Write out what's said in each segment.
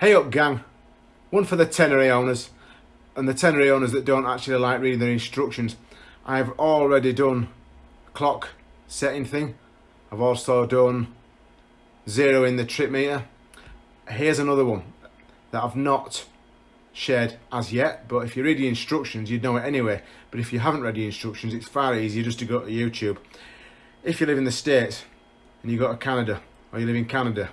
Hey up gang, one for the Tenere owners and the Tenere owners that don't actually like reading their instructions. I've already done clock setting thing. I've also done zero in the trip meter. Here's another one that I've not shared as yet, but if you read the instructions, you'd know it anyway. But if you haven't read the instructions, it's far easier just to go to YouTube. If you live in the States and you go to Canada, or you live in Canada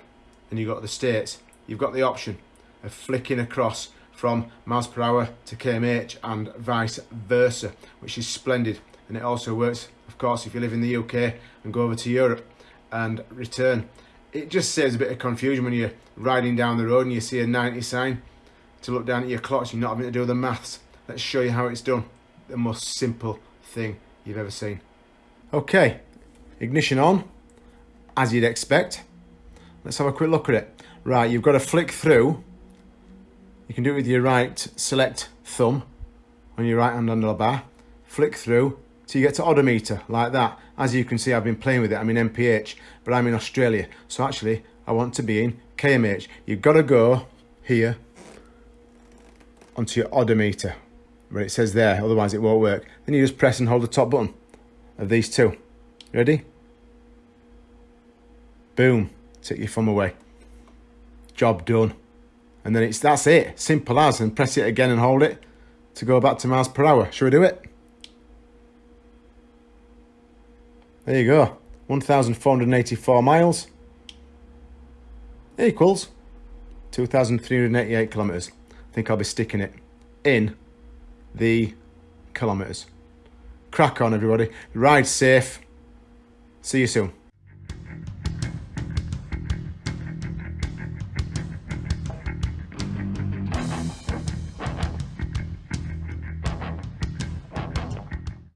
and you go to the States, you've got the option of flicking across from miles per hour to kmh and vice versa, which is splendid. And it also works, of course, if you live in the UK and go over to Europe and return. It just saves a bit of confusion when you're riding down the road and you see a 90 sign to look down at your clocks, you're not having to do the maths. Let's show you how it's done. The most simple thing you've ever seen. Okay, ignition on, as you'd expect. Let's have a quick look at it. Right, you've got to flick through. You can do it with your right select thumb on your right hand under the bar. Flick through till you get to odometer, like that. As you can see, I've been playing with it. I'm in MPH, but I'm in Australia. So actually, I want to be in KMH. You've got to go here onto your odometer, where it says there, otherwise it won't work. Then you just press and hold the top button of these two. Ready? Boom, take your thumb away job done. And then it's that's it, simple as, and press it again and hold it to go back to miles per hour. Shall we do it? There you go, 1,484 miles equals 2,388 kilometres. I think I'll be sticking it in the kilometres. Crack on everybody, ride safe, see you soon.